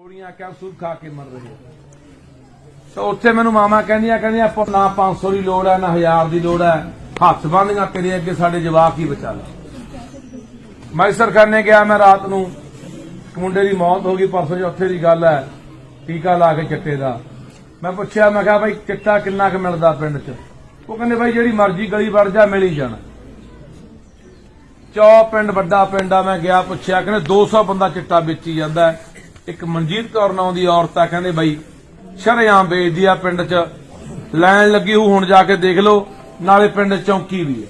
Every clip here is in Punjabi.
ਗੋਲੀਆਂ ਕੈਪਸੂਲ ਖਾ ਕੇ ਮਰ ਰਹੇ ਆ। ਉੱਥੇ ਮੈਨੂੰ ਮਾਮਾ ਕਹਿੰਦੀਆਂ ਕਹਿੰਦੀਆਂ ਆਪਾਂ ਨਾ 500 ਦੀ ਲੋੜ ਹੈ, ਨਾ 1000 ਦੀ ਲੋੜ ਹੈ। ਹੱਥ ਬੰਨ੍ਹੀਆਂ ਤੇਰੇ ਅੱਗੇ, ਸਾਡੇ ਜਵਾਕ ਹੀ ਬਚਾ ਲੈ। ਮੈਂ ਸਰਕਾਰਨੇ ਗਿਆ, ਮੈਂ ਰਾਤ ਨੂੰ ਮੁੰਡੇ ਦੀ ਮੌਤ ਹੋ ਗਈ, ਪਰਸੋਂ ਚੌਥੇ ਦੀ ਗੱਲ ਹੈ, ਟੀਕਾ ਲਾ ਕੇ ਚਿੱਟੇ ਦਾ। ਮੈਂ ਪੁੱਛਿਆ, ਮੈਂ ਕਿਹਾ, ਭਾਈ, ਚਿੱਟਾ ਕਿੰਨਾ ਕੁ ਮਿਲਦਾ ਪਿੰਡ 'ਚ? ਉਹ ਕਹਿੰਦੇ, ਭਾਈ, ਜਿਹੜੀ ਮਰਜ਼ੀ ਗਲੀ ਵੜ ਜਾ, ਮਿਲ ਹੀ ਜਾਣਾ। ਚੌ ਪਿੰਡ ਵੱਡਾ ਪਿੰਡ ਆ, ਮੈਂ ਗਿਆ, ਪੁੱਛਿਆ, ਕਹਿੰਦੇ 200 ਬੰਦਾ ਚਿੱਟਾ ਵੇਚੀ ਜਾਂਦਾ ਹੈ। ਇੱਕ ਮਨਜੀਤ ਕੌਰ ਨਾਂ ਦੀ ਔਰਤ ਆ, ਕਹਿੰਦੇ ਬਾਈ, ਸ਼ਰੇਆਮ ਵੇਚਦੀ ਆ ਪਿੰਡ 'ਚ। ਲੈਣ ਲੱਗੀ ਹੂ ਹੁਣ ਜਾ ਕੇ ਦੇਖ ਲਓ, ਨਾਲੇ ਪਿੰਡ ਚੌਂਕੀ ਵੀ ਹੈ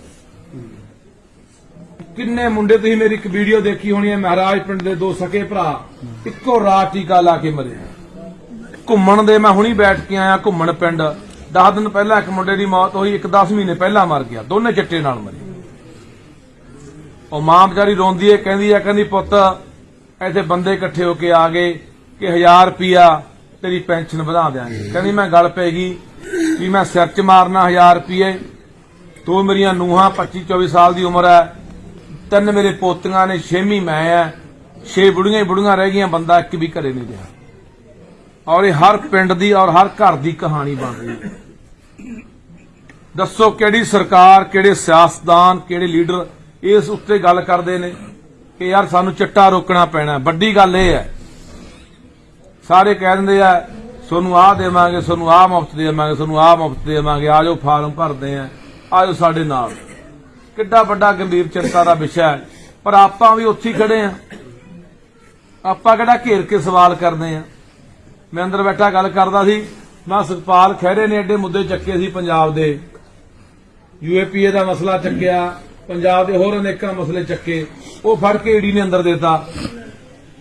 ਕਿੰਨੇ ਮੁੰਡੇ ਤੁਸੀਂ ਮੇਰੀ ਇੱਕ ਵੀਡੀਓ ਦੇਖੀ ਹੋਣੀ ਹੈ, ਮਹਾਰਾਜ ਪਿੰਡ ਦੇ ਦੋ ਸਕੇ ਭਰਾ। ਇੱਕੋ ਰਾਤ ਟੀਕਾ ਲਾ ਕੇ ਮਰੇ ਘੁੰਮਣ ਦੇ, ਮੈਂ ਹੁਣੀ ਬੈਠ ਕੇ ਆਇਆ ਘੁੰਮਣ ਪਿੰਡ। 10 ਦਿਨ ਪਹਿਲਾਂ ਇੱਕ ਮੁੰਡੇ ਦੀ ਮੌਤ ਹੋਈ, ਇੱਕ 10 ਮਹੀਨੇ ਪਹਿਲਾਂ ਮਰ ਗਿਆ। ਦੋਨੇ ਚਿੱਟੇ ਨਾਲ ਮਰੇ। ਉਹ ਮਾਂ ਵਿਚਾਰੀ ਰੋਂਦੀ ਏ ਕਹਿੰਦੀ ਆ ਕਹਿੰਦੀ, ਪੁੱਤ ਇੱਥੇ ਬੰਦੇ ਇਕੱਠੇ ਹੋ ਕੇ ਆ ਗਏ ਕਿ 1000 ਰੁਪਿਆ ਤੇਰੀ ਪੈਨਸ਼ਨ ਵਧਾ ਦਿਆਂਗੇ। ਕਹਿੰਦੀ, ਮੈਂ ਗੱਲ ਪੈ ਗਈ ਵੀ ਮੈਂ ਸਿਰ 'ਚ ਮਾਰਨਾ 1000 ਰੁਪਏ ਤੂੰ ਮੇਰੀਆਂ ਨੂਹਾਂ 25 24 ਸਾਲ ਦੀ ਉਮਰ ਹੈ। ਤਿੰਨ ਮੇਰੇ ਪੋਤੀਆਂ ਨੇ, ਛੇਵੀਂ ਮੈਂ ਐ ਛੇ ਬੁੜੀਆਂ ਬੁੜੀਆਂ ਰਹਿ ਗਈਆਂ, ਬੰਦਾ ਇੱਕ ਵੀ ਘਰੇ ਨਹੀਂ ਰਿਹਾ। ਔਰ ਇਹ ਹਰ ਪਿੰਡ ਦੀ ਔਰ ਹਰ ਘਰ ਦੀ ਕਹਾਣੀ ਬਣ ਰਹੀ ਹੈ। ਦੱਸੋ ਕਿਹੜੀ ਸਰਕਾਰ, ਕਿਹੜੇ ਸਿਆਸਤਦਾਨ, ਕਿਹੜੇ ਲੀਡਰ ਇਸ ਉੱਤੇ ਗੱਲ ਕਰਦੇ ਨੇ? ਕਿ ਯਾਰ ਸਾਨੂੰ ਚਿੱਟਾ ਰੋਕਣਾ ਪੈਣਾ, ਵੱਡੀ ਗੱਲ ਇਹ ਹੈ। ਸਾਰੇ ਕਹਿ ਦਿੰਦੇ ਆ ਤੁਹਾਨੂੰ ਆਹ ਦੇਵਾਂਗੇ ਤੁਹਾਨੂੰ ਆਹ ਮੁਫਤ ਦੇਵਾਂਗੇ ਤੁਹਾਨੂੰ ਆਹ ਮੁਫਤ ਦੇਵਾਂਗੇ, ਆ ਆਜੋ ਫਾਰਮ ਭਰਦੇ ਆ ਆਜੋ ਸਾਡੇ ਨਾਲ। ਕਿੱਡਾ ਵੱਡਾ ਗੰਭੀਰ ਚਿੰਤਾ ਦਾ ਵਿਸ਼ਾ ਹੈ। ਪਰ ਆਪਾਂ ਵੀ ਉੱਥੇ ਖੜੇ ਆ। ਆਪਾਂ ਕਿਹੜਾ ਘੇਰ ਕੇ ਸਵਾਲ ਕਰਦੇ ਆ? ਮੈਂ ਅੰਦਰ ਬੈਠਾ ਗੱਲ ਕਰਦਾ ਸੀ ਮੈਂ ਸੁਖਪਾਲ ਖਹਿਰੇ ਨੇ ਐਡੇ ਮੁੱਦੇ ਚੱਕੇ ਸੀ ਪੰਜਾਬ ਦੇ। ਯੂਏਪੀਏ ਦਾ ਮਸਲਾ ਚੱਕਿਆ ਪੰਜਾਬ ਦੇ ਹੋਰ ਅਨੇਕਾਂ ਮਸਲੇ ਚੱਕੇ, ਉਹ ਫੜ ਕੇ ਈਡੀ ਨੇ ਅੰਦਰ ਦੇਤਾ।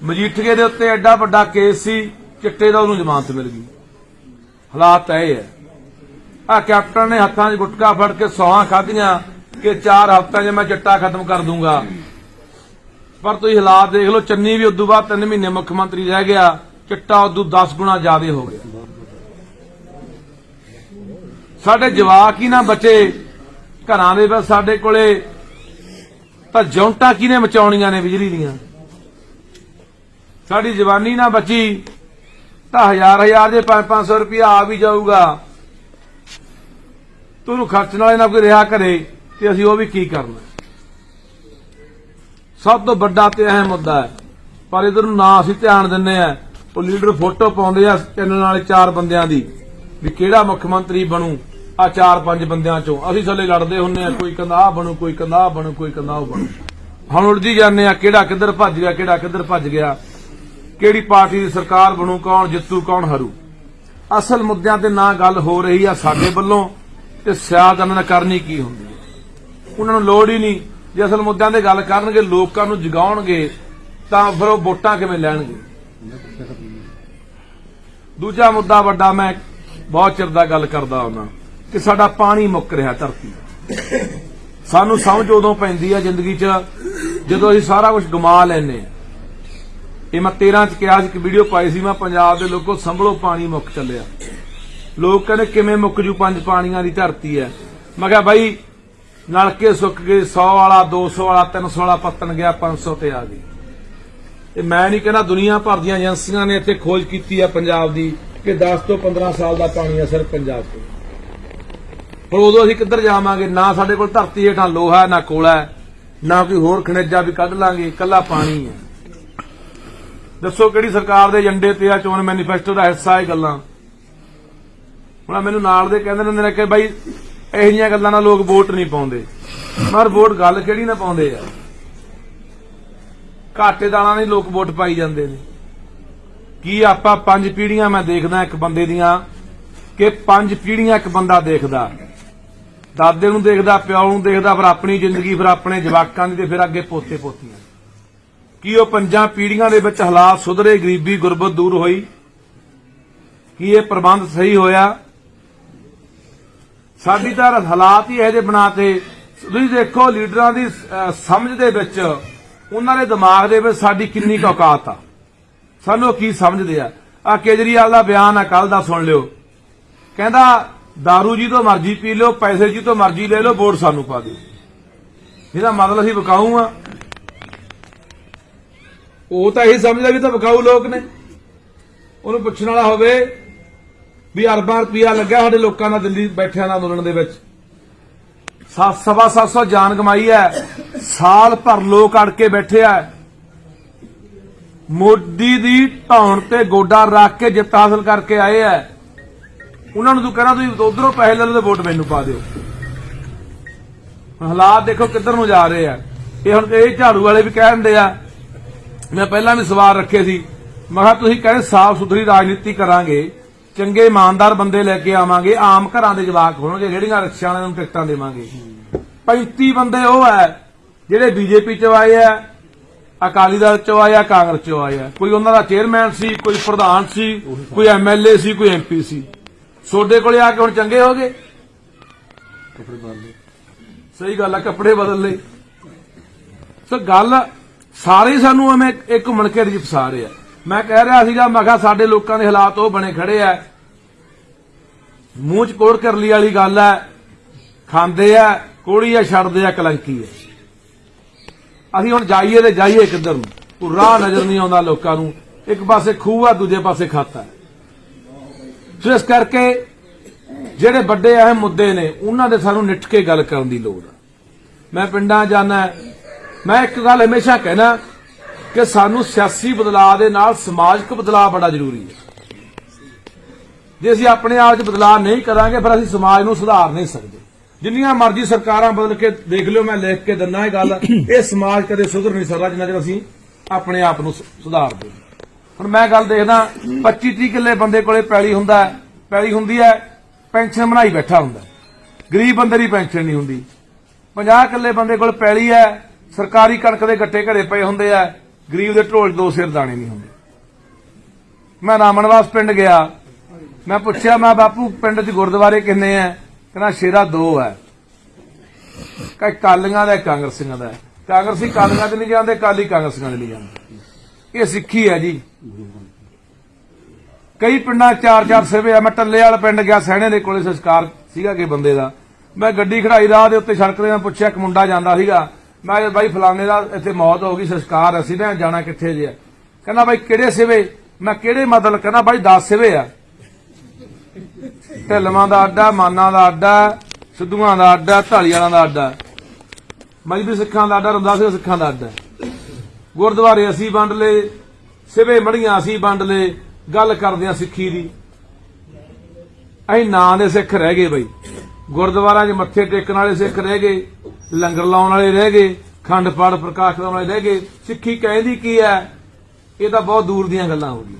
ਮਜੀਠੀਏ ਦੇ ਉੱਤੇ ਐਡਾ ਵੱਡਾ ਕੇਸ ਸੀ, ਚਿੱਟੇ ਦਾ ਉਹਨੂੰ ਜ਼ਮਾਨਤ ਮਿਲ ਗਈ। ਹਾਲਾਤ ਇਹ ਹੈ। ਆ ਕੈਪਟਨ ਨੇ ਹੱਥਾਂ 'ਚ ਗੁਟਕਾ ਫੜ ਕੇ ਸੌਹਾਂ ਖਾਧੀਆਂ ਕਿ 4 ਹਫ਼ਤਿਆਂ 'ਚ ਮੈਂ ਚਿੱਟਾ ਖਤਮ ਕਰ ਦੂੰਗਾ। ਪਰ ਤੁਸੀਂ ਹਾਲਾਤ ਦੇਖ ਲਓ, ਚੰਨੀ ਵੀ ਉਦੋਂ ਬਾਅਦ 3 ਮਹੀਨੇ ਮੁੱਖ ਮੰਤਰੀ ਰਹਿ ਗਿਆ, ਚਿੱਟਾ ਉਦੋਂ 10 ਗੁਣਾ ਜ਼ਿਆਦਾ ਹੋ ਗਿਆ। ਸਾਡੇ ਜਵਾਕ ਹੀ ਨਾ ਬਚੇ। ਘਰਾਂ ਦੇ ਵਿੱਚ ਸਾਡੇ ਕੋਲੇ ਤਾਂ ਜੌਂਟਾ ਕਿਹਨੇ ਮਚਾਉਣੀਆਂ ਨੇ ਬਿਜਲੀ ਦੀਆਂ? ਸਾਡੀ ਜਵਾਨੀ ਨਾ ਬਚੀ ਤਾਂ ਹਜ਼ਾਰ ਹਜ਼ਾਰ ਦੇ 5-500 ਰੁਪਇਆ ਆ ਵੀ ਜਾਊਗਾ। ਤੁਹਾਨੂੰ ਖਰਚਣ ਵਾਲੇ ਨਾ ਕੋਈ ਰਿਹਾ ਕਰੇ ਤੇ ਅਸੀਂ ਉਹ ਵੀ ਕੀ ਕਰਨਾ? ਸਭ ਤੋਂ ਵੱਡਾ ਤੇ ਅਹਿਮ ਮੁੱਦਾ ਹੈ। ਪਰ ਇਧਰ ਨੂੰ ਨਾ ਅਸੀਂ ਧਿਆਨ ਦਿੰਨੇ ਆ ਉਹ ਲੀਡਰ ਫੋਟੋ ਪਾਉਂਦੇ ਆ ਚੈਨਲ ਵਾਲੇ ਚਾਰ ਬੰਦਿਆਂ ਦੀ ਵੀ ਕਿਹੜਾ ਮੁੱਖ ਮੰਤਰੀ ਬਣੂ? ਆ ਚਾਰ ਪੰਜ ਬੰਦਿਆਂ ਚੋਂ। ਅਸੀਂ ਥੱਲੇ ਲੜਦੇ ਹੁੰਨੇ ਆ, ਕੋਈ ਕਹਿੰਦਾ ਆਹ ਬਣੂ, ਕੋਈ ਕਹਿੰਦਾ ਆਹ ਬਣੂ, ਕੋਈ ਕਹਿੰਦਾ ਉਹ ਬਣੂ। ਹੁਣ ਉਲਝੀ ਜਾਂਦੇ ਆ, ਕਿਹੜਾ ਕਿੱਧਰ ਭੱਜ ਗਿਆ, ਕਿਹੜਾ ਕਿੱਧਰ ਭੱਜ ਗਿਆ। ਕਿਹੜੀ ਪਾਰਟੀ ਦੀ ਸਰਕਾਰ ਬਣੂ, ਕੌਣ ਜਿੱਤੂ, ਕੌਣ हरू ਅਸਲ ਮੁੱਦਿਆਂ ਤੇ ਨਾ ਗੱਲ ਹੋ ਰਹੀ ਆ ਸਾਡੇ ਵੱਲੋਂ, ਤੇ ਸਿਆਦ ਉਹਨਾਂ ਨੇ ਕਰਨੀ ਕੀ ਹੁੰਦੀ ਹੈ ਉਹਨਾਂ ਨੂੰ ਲੋੜ ਹੀ ਨਹੀਂ, ਜੇ ਅਸਲ ਮੁੱਦਿਆਂ ਤੇ ਗੱਲ ਕਰਨਗੇ, ਲੋਕਾਂ ਨੂੰ ਜਗਾਉਣਗੇ, ਤਾਂ ਫਿਰ ਉਹ ਵੋਟਾਂ ਕਿਵੇਂ ਲੈਣਗੇ? ਦੂਜਾ ਮੁੱਦਾ ਵੱਡਾ, ਮੈਂ ਬਹੁਤ ਚਿਰ ਦਾ ਗੱਲ ਕਰਦਾ ਹਾਂ ਕਿ ਸਾਡਾ ਪਾਣੀ ਮੁੱਕ ਰਿਹਾ ਧਰਤੀ ਦਾ। ਸਾਨੂੰ ਸਮਝ ਉਦੋਂ ਪੈਂਦੀ ਆ ਜ਼ਿੰਦਗੀ 'ਚ ਜਦੋਂ ਅਸੀਂ ਸਾਰਾ ਕੁਝ ਗਮਾ ਲੈਨੇ ਆ। ਇਹ ਮੈਂ 13 ਚ ਕਿਹਾ ਸੀ ਇੱਕ ਵੀਡੀਓ ਪਾਈ ਸੀ ਮੈਂ, ਪੰਜਾਬ ਦੇ ਲੋਕੋ ਸੰਭਲੋ ਪਾਣੀ ਮੁੱਕ ਚੱਲਿਆ। ਲੋਕ ਕਹਿੰਦੇ ਕਿਵੇਂ ਮੁੱਕ ਜੂ ਪੰਜ ਪਾਣੀਆਂ ਦੀ ਧਰਤੀ ਹੈ ਮੈਂ ਕਿਹਾ ਬਾਈ, ਨਲਕੇ ਸੁੱਕ ਗਏ 100 ਵਾਲਾ 200 ਵਾਲਾ 300 ਵਾਲਾ ਪੱਤਣ ਗਿਆ 500 ਤੇ ਆ ਗਈ। ਤੇ ਮੈਂ ਨਹੀਂ ਕਹਿੰਦਾ ਦੁਨੀਆ ਭਰ ਦੀਆਂ ਏਜੰਸੀਆਂ ਨੇ ਇੱਥੇ ਖੋਜ ਕੀਤੀ ਆ ਪੰਜਾਬ ਦੀ ਕਿ 10 ਤੋਂ 15 ਸਾਲ ਦਾ ਪਾਣੀ ਹੈ ਸਿਰਫ ਪੰਜਾਬ ਤੋਂ। ਪਰ ਉਦੋਂ ਅਸੀਂ ਕਿੱਧਰ ਜਾਵਾਂਗੇ? ਨਾ ਸਾਡੇ ਕੋਲ ਧਰਤੀ ਹੇਠਾਂ ਲੋਹਾ ਨਾ ਕੋਲਾ ਹੈ, ਨਾ ਕੋਈ ਹੋਰ ਖਣਿਜਾ ਵੀ ਕੱਢ ਲਾਂਗੇ। ਇਕੱਲਾ ਪਾਣੀ ਹੈ। ਦੱਸੋ ਕਿਹੜੀ ਸਰਕਾਰ ਦੇ ਏਜੰਡੇ ਤੇ ਆ? ਚੋਣ ਮੈਨੀਫੈਸਟੋ ਦਾ ਹਿੱਸਾ ਇਹ ਗੱਲਾਂ। ਹੁਣ ਮੈਨੂੰ ਨਾਲ ਦੇ ਕਹਿੰਦੇ ਨੇ ਕਿ ਬਾਈ ਇਹੋ ਜਿਹੀਆਂ ਗੱਲਾਂ ਨਾਲ ਲੋਕ ਵੋਟ ਨਹੀਂ ਪਾਉਂਦੇ। ਪਰ ਵੋਟ ਗੱਲ ਕਿਹੜੀ ਨਾ ਪਾਉਂਦੇ ਆ? ਘਾਟੇ ਦਾਲਾਂ ਨਹੀਂ ਲੋਕ ਵੋਟ ਪਾਈ ਜਾਂਦੇ ਨੇ। ਕੀ ਆਪਾਂ ਪੰਜ ਪੀੜੀਆਂ ਮੈਂ ਦੇਖਦਾ ਇੱਕ ਬੰਦੇ ਦੀਆਂ ਕਿ ਪੰਜ ਪੀੜੀਆਂ ਇੱਕ ਬੰਦਾ ਦੇਖਦਾ। ਦਾਦੇ ਨੂੰ ਦੇਖਦਾ, ਪਿਓ ਨੂੰ ਦੇਖਦਾ, ਫਿਰ ਆਪਣੀ ਜ਼ਿੰਦਗੀ, ਫਿਰ ਆਪਣੇ ਜਵਾਕਾਂ ਦੀ ਤੇ ਫਿਰ ਅੱਗੇ ਪੋਤੇ ਪੋਤੀਆਂ ਕੀ ਉਹ ਪੰਜਾਂ ਪੀੜ੍ਹੀਆਂ ਦੇ ਵਿੱਚ ਹਾਲਾਤ ਸੁਧਰੇ, ਗਰੀਬੀ ਗੁਰਬਤ ਦੂਰ ਹੋਈ? ਕੀ ਇਹ ਪ੍ਰਬੰਧ ਸਹੀ ਹੋਇਆ? ਸਾਡੀ ਤਾਂ ਹਾਲਾਤ ਹੀ ਇਹੋ ਜਿਹੇ ਬਣਾਤੇ। ਤੁਸੀਂ ਦੇਖੋ, ਲੀਡਰਾਂ ਦੀ ਸਮਝ ਦੇ ਵਿੱਚ, ਉਹਨਾਂ ਦੇ ਦਿਮਾਗ ਦੇ ਵਿੱਚ ਸਾਡੀ ਕਿੰਨੀ ਔਕਾਤ ਆ। ਸਾਨੂੰ ਉਹ ਕੀ ਸਮਝਦੇ ਆ? ਆ ਕੇਜਰੀਵਾਲ ਦਾ ਬਿਆਨ ਆ ਕੱਲ ਦਾ ਸੁਣ ਲਿਓ। ਕਹਿੰਦਾ दारू ਜੀ ਤੋਂ ਮਰਜ਼ੀ ਪੀ ਲਿਓ ਪੈਸੇ ਜੀ ਤੋਂ ਮਰਜ਼ੀ ਲੈ ਲਓ ਵੋਟ ਸਾਨੂੰ ਪਾ ਦਿਓ ਇਹਦਾ ਮਤਲਬ ਅਸੀਂ ਵਿਕਾਊ ਆ ਉਹ ਤਾਂ ਇਹ ਸਮਝਦਾ ਵੀ ਤਾਂ ਵਿਕਾਊ ਲੋਕ ਨੇ ਉਹਨੂੰ ਪੁੱਛਣ ਵਾਲਾ ਹੋਵੇ ਵੀ ਅਰਬਾਂ ਰੁਪਿਆ ਲੱਗਿਆ ਸਾਡੇ ਲੋਕਾਂ ਦਾ ਦਿੱਲੀ ਬੈਠਿਆਂ ਦਾ ਅੰਦੋਲਨ ਦੇ ਵਿੱਚ। ਸੱਤ ਸਵਾ ਸੱਤ ਸੌ ਜਾਨ ਕਮਾਈ ਹੈ ਸਾਲ ਭਰ ਲੋਕ ਅੜ ਕੇ ਬੈਠੇ ਆ ਮੋਦੀ ਦੀ ਢਾਉਣ ਤੇ ਗੋਡਾ ਰੱਖ ਕੇ ਜਿੱਤ ਹਾਸਲ ਕਰਕੇ ਆਏ ਆ ਉਹਨਾਂ ਨੂੰ ਤੂੰ ਕਹਿਣਾ, ਤੁਸੀਂ ਉਧਰੋਂ ਪੈਸੇ ਲੈ ਲਓ ਤੇ ਵੋਟ ਮੈਨੂੰ ਪਾ ਦਿਓ। ਹਾਲਾਤ ਦੇਖੋ ਕਿੱਧਰ ਨੂੰ ਜਾ ਰਹੇ ਆ। ਇਹ ਹੁਣ ਇਹ ਝਾੜੂ ਵਾਲੇ ਵੀ ਕਹਿੰਦੇ ਆ, ਮੈਂ ਪਹਿਲਾਂ ਵੀ ਸਵਾਲ ਰੱਖੇ ਸੀ, ਮੈਂ ਕਿਹਾ ਤੁਸੀਂ ਕਹਿੰਦੇ ਸਾਫ਼ ਸੁਥਰੀ ਰਾਜਨੀਤੀ ਕਰਾਂਗੇ, ਚੰਗੇ ਇਮਾਨਦਾਰ ਬੰਦੇ ਲੈ ਕੇ ਆਵਾਂਗੇ, ਆਮ ਘਰਾਂ ਦੇ ਜਵਾਕ ਹੋਣਗੇ, ਜਿਹੜੀਆਂ ਰਿਕਸ਼ਾ ਵਾਲਿਆਂ ਨੂੰ ਟਿਕਟਾਂ ਦੇਵਾਂਗੇ। 35 ਬੰਦੇ ਉਹ ਹੈ ਜਿਹੜੇ ਬੀਜੇਪੀ ਚ ਆਏ ਆ, ਅਕਾਲੀ ਦਲ ਚੋਂ ਆਏ ਆ, ਕਾਂਗਰਸ ਚੋਂ ਆਏ ਆ। ਕੋਈ ਉਹਨਾਂ ਦਾ ਚੇਅਰਮੈਨ ਸੀ, ਕੋਈ ਪ੍ਰਧਾਨ ਸੀ, ਕੋਈ ਐਮਐਲਏ ਸੀ, ਕੋਈ ਐਮਪੀ ਸੀ। ਸੋਡੇ ਕੋਲੇ ਆ ਕੇ ਹੁਣ ਚੰਗੇ ਹੋ ਗਏ? ਸਹੀ ਗੱਲ ਆ, ਕੱਪੜੇ ਬਦਲ ਲਏ। ਸੋ ਗੱਲ ਸਾਰੇ ਸਾਨੂੰ ਐਵੇਂ ਇੱਕ ਘੁੰਮਣ ਕੇ ਵਿੱਚ ਫਸਾ ਰਹੇ ਆ। ਮੈਂ ਕਹਿ ਰਿਹਾ ਸੀਗਾ, ਮੈਂ ਕਿਹਾ ਸਾਡੇ ਲੋਕਾਂ ਦੇ ਹਾਲਾਤ ਉਹ ਬਣੇ ਖੜੇ ਆ। ਮੂੰਹ ਚ ਕੋੜ ਕਰਲੀ ਵਾਲੀ ਗੱਲ ਆ। ਖਾਂਦੇ ਆ, ਕੋੜੀ ਆ, ਛੱਡਦੇ ਆ, ਕਲੰਕੀ ਆ। ਅਸੀਂ ਹੁਣ ਜਾਈਏ ਤੇ ਜਾਈਏ ਕਿੱਧਰ ਨੂੰ? ਕੋਈ ਰਾਹ ਨਜ਼ਰ ਨਹੀਂ ਆਉਂਦਾ ਲੋਕਾਂ ਨੂੰ। ਇੱਕ ਪਾਸੇ ਖੂਹ ਆ, ਦੂਜੇ ਪਾਸੇ ਖਾਤਾ ਹੈ ਸੋ ਇਸ ਕਰਕੇ ਜਿਹੜੇ ਵੱਡੇ ਅਹਿਮ ਮੁੱਦੇ ਨੇ, ਉਹਨਾਂ ਦੇ ਸਾਨੂੰ ਨਿੱਠ ਕੇ ਗੱਲ ਕਰਨ ਦੀ ਲੋੜ ਆ। ਮੈਂ ਪਿੰਡਾਂ ਜਾਣਾ, ਮੈਂ ਇੱਕ ਗੱਲ ਹਮੇਸ਼ਾ ਕਹਿਣਾ ਕਿ ਸਾਨੂੰ ਸਿਆਸੀ ਬਦਲਾਅ ਦੇ ਨਾਲ ਸਮਾਜਿਕ ਬਦਲਾਅ ਬੜਾ ਜ਼ਰੂਰੀ ਹੈ ਜੇ ਅਸੀਂ ਆਪਣੇ ਆਪ 'ਚ ਬਦਲਾਅ ਨਹੀਂ ਕਰਾਂਗੇ, ਫਿਰ ਅਸੀਂ ਸਮਾਜ ਨੂੰ ਸੁਧਾਰ ਨਹੀਂ ਸਕਦੇ। ਜਿੰਨੀਆਂ ਮਰਜ਼ੀ ਸਰਕਾਰਾਂ ਬਦਲ ਕੇ ਦੇਖ ਲਿਓ, ਮੈਂ ਲਿਖ ਕੇ ਦਿੰਨਾ ਇਹ ਗੱਲ ਇਹ ਸਮਾਜ ਕਦੇ ਸੁਧਰ ਨਹੀਂ ਸਕਦਾ ਜਿੰਨਾ ਚਿਰ ਅਸੀਂ ਆਪਣੇ ਆਪ ਨੂੰ ਸੁ- ਸੁਧਾਰਦੇ ਹੁਣ ਮੈਂ ਗੱਲ ਦੇਖਦਾ 25 30 ਕਿੱਲੇ ਬੰਦੇ ਕੋਲੇ ਪੈਲੀ ਹੁੰਦਾ ਪੈਲੀ ਹੁੰਦੀ ਹੈ, ਪੈਨਸ਼ਨ ਬਣਾਈ ਬੈਠਾ ਹੁੰਦਾ ਗਰੀਬ ਬੰਦੇ ਦੀ ਪੈਨਸ਼ਨ ਨਹੀਂ ਹੁੰਦੀ। 50 ਕਿੱਲੇ ਬੰਦੇ ਕੋਲ ਪੈਲੀ ਹੈ, ਸਰਕਾਰੀ ਕਣਕ ਦੇ ਗੱਟੇ ਘਰੇ ਪਏ ਹੁੰਦੇ ਆ, ਗਰੀਬ ਦੇ ਢੋਲ 'ਚ ਦੋ ਸਿਰ ਦਾਣੇ ਨਹੀਂ ਹੁੰਦੇ। ਮੈਂ ਰਾਮਨਵਾਸ ਪਿੰਡ ਗਿਆ। ਮੈਂ ਪੁੱਛਿਆ, ਮੈਂ ਬਾਪੂ, ਪਿੰਡ 'ਚ ਗੁਰਦੁਆਰੇ ਕਿੰਨੇ ਆ? ਕਹਿੰਦਾ, ਸ਼ੇਰਾ ਦੋ ਹੈ ਕਈ ਕਾਲੀਆਂ ਦਾ, ਕਾਂਗਰਸੀਆਂ ਦਾ। ਕਾਂਗਰਸੀ ਕਾਲੀਆਂ ਦੇ ਨਹੀਂ ਜਾਂਦੇ, ਕਾਲੀ ਕਾਂਗਰਸੀਆਂ ਦੇ ਨਹੀਂ ਜਾਂਦੇ। ਇਹ ਸਿੱਖੀ ਹੈ ਜੀ। ਕਈ ਪਿੰਡਾਂ ਚਾਰ ਚਾਰ ਸਿਵੇ ਆ। ਮੈਂ ਟੱਲੇ ਵਾਲਾ ਪਿੰਡ ਗਿਆ, ਸਹਿਣੇ ਦੇ ਕੋਲੇ ਸੰਸਕਾਰ ਸੀਗਾ ਕਿ ਬੰਦੇ ਦਾ। ਮੈਂ ਗੱਡੀ ਖੜਾਈ ਰਾਹ ਦੇ ਉੱਤੇ ਸੜਕ ਦੇ ਮੈਂ ਪੁੱਛਿਆ, ਇੱਕ ਮੁੰਡਾ ਜਾਂਦਾ ਸੀਗਾ। ਮੈਂ ਕਿਹਾ, ਬਾਈ, ਫਲਾਣੇ ਦਾ ਇੱਥੇ ਮੌਤ ਹੋ ਗਈ, ਸੰਸਕਾਰ ਅਸੀਂ ਨਾ ਜਾਣਾ ਕਿੱਥੇ ਜੇ? ਕਹਿੰਦਾ, ਬਾਈ, ਕਿਹੜੇ ਸਿਵੇ? ਮੈਂ ਕਿਹੜੇ ਮਤਲਬ? ਕਹਿੰਦਾ, ਬਾਈ 10 ਸਿਵੇ ਆ। ਢਿੱਲਵਾਂ ਦਾ ਅੱਡਾ, ਮਾਨਾਂ ਦਾ ਅੱਡਾ, ਸਿੱਧੂਆਂ ਦਾ ਅੱਡਾ, ਢਾਲੀਵਾਲਾਂ ਦਾ ਅੱਡਾ। ਮਜਬੀ ਸਿੱਖਾਂ ਦਾ ਅੱਡਾ ਰੰਦਾਸੇ ਸਿੱਖਾਂ ਦਾ ਅੱਡਾ। ਗੁਰਦੁਆਰੇ ਅਸੀਂ ਵੰਡ ਲਏ, ਸਿਵੇ ਮੜੀਆਂ ਅਸੀਂ ਵੰਡ ਲਏ, ਗੱਲ ਕਰਦੇ ਆ ਸਿੱਖੀ ਦੀ। ਅਸੀਂ ਨਾਂ ਦੇ ਸਿੱਖ ਰਹਿ ਗਏ ਬਈ। ਗੁਰਦੁਆਰਾਂ 'ਚ ਮੱਥੇ ਟੇਕਣ ਵਾਲੇ ਸਿੱਖ ਰਹਿ ਗਏ, ਲੰਗਰ ਲਾਉਣ ਵਾਲੇ ਰਹਿ ਗਏ, ਖੰਡ ਪਾਠ ਪ੍ਰਕਾਸ਼ ਕਰਾਉਣ ਵਾਲੇ ਰਹਿ ਗਏ। ਸਿੱਖੀ ਕਹਿੰਦੀ ਕੀ ਹੈ? ਇਹ ਤਾਂ ਬਹੁਤ ਦੂਰ ਦੀਆਂ ਗੱਲਾਂ ਹੋ ਗਈਆਂ।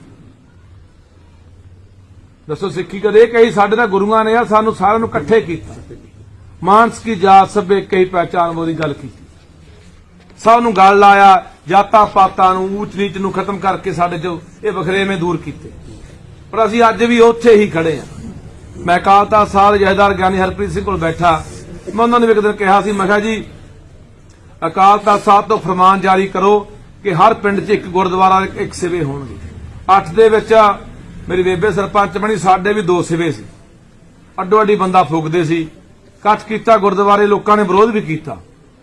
ਦੱਸੋ ਸਿੱਖੀ ਕਦੇ ਕਹੀ ਸਾਡੇ ਤਾਂ ਗੁਰੂਆਂ ਨੇ ਆ, ਸਾਨੂੰ ਸਾਰਿਆਂ ਨੂੰ ਇਕੱਠੇ ਕੀਤਾ। ਮਾਨਸ ਕੀ ਜਾਤ ਸਭੇ ਕਈ ਪਹਿਚਾਨ ਮੋਦੀ ਗੱਲ ਕੀਤੀ। ਸਭ ਨੂੰ ਗੱਲ ਲਾਇਆ ਜਾਤਾਂ ਪਾਤਾਂ ਨੂੰ, ਊਚ ਨੀਚ ਨੂੰ ਖਤਮ ਕਰਕੇ ਸਾਡੇ ਚੋਂ ਇਹ ਵਖਰੇਵੇਂ ਦੂਰ ਕੀਤੇ। ਪਰ ਅਸੀਂ ਅੱਜ ਵੀ ਉੱਥੇ ਹੀ ਖੜੇ ਆ ਮੈਂ ਅਕਾਲ ਤਖਤ ਸਾਹਿਬ ਦੇ ਗਿਆਨੀ ਹਰਪ੍ਰੀਤ ਸਿੰਘ ਕੋਲ ਬੈਠਾ। ਮੈਂ ਉਹਨਾਂ ਨੂੰ ਵੀ ਇੱਕ ਦਿਨ ਕਿਹਾ ਸੀ, ਮੈਂ ਕਿਹਾ ਜੀ, ਅਕਾਲ ਤਖਤ ਸਾਹਿਬ ਤੋਂ ਫਰਮਾਨ ਜਾਰੀ ਕਰੋ ਕਿ ਹਰ ਪਿੰਡ 'ਚ ਇੱਕ ਗੁਰਦੁਆਰਾ, ਇੱਕ ਸਿਵੇ ਹੋਣਗੇ। ਅੱਠ ਦੇ ਵਿੱਚ ਮੇਰੀ ਬੇਬੇ ਸਰਪੰਚ ਬਣੀ, ਸਾਡੇ ਵੀ ਦੋ ਸਿਵੇ ਸੀ। ਅੱਡੋ ਅੱਡੀ ਬੰਦਾ ਫੂਕਦੇ ਸੀ। ਇਕੱਠ ਕੀਤਾ ਗੁਰਦੁਆਰੇ, ਲੋਕਾਂ ਨੇ ਵਿਰੋਧ ਵੀ ਕੀਤਾ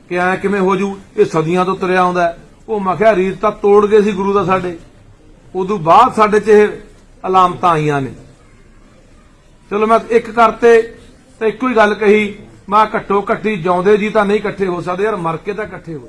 ਕਿ ਐ ਕਿਵੇਂ ਹੋ ਜੂ? ਇਹ ਸਦੀਆਂ ਤੋਂ ਤੁਰਿਆ ਆਉਂਦਾ ਉਹ ਮੈਂ ਕਿਹਾ, ਰੀਤ ਤਾਂ ਤੋੜ ਗਏ ਸੀ ਗੁਰੂ ਦਾ ਸਾਡੇ। ਉਦੋਂ ਬਾਅਦ ਸਾਡੇ 'ਚ ਇਹ ਅਲਾਮਤਾਂ ਆਈਆਂ ਨੇ। ਚਲੋ ਮੈਂ ਇੱਕ ਕਰਤੇ ਤੇ ਇੱਕੋ ਹੀ ਗੱਲ ਕਹੀ, ਮੈਂ ਘੱਟੋ ਘੱਟੀ ਜਿਉਂਦੇ ਜੀ ਤਾਂ ਨਹੀਂ ਇਕੱਠੇ ਹੋ ਸਕਦੇ ਯਾਰ, ਮਰ ਕੇ ਤਾਂ ਇਕੱਠੇ ਹੋ